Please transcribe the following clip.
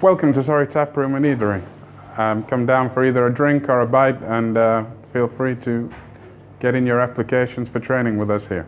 welcome to Sorry Tap Room and Eatery. Um, come down for either a drink or a bite and uh, feel free to get in your applications for training with us here.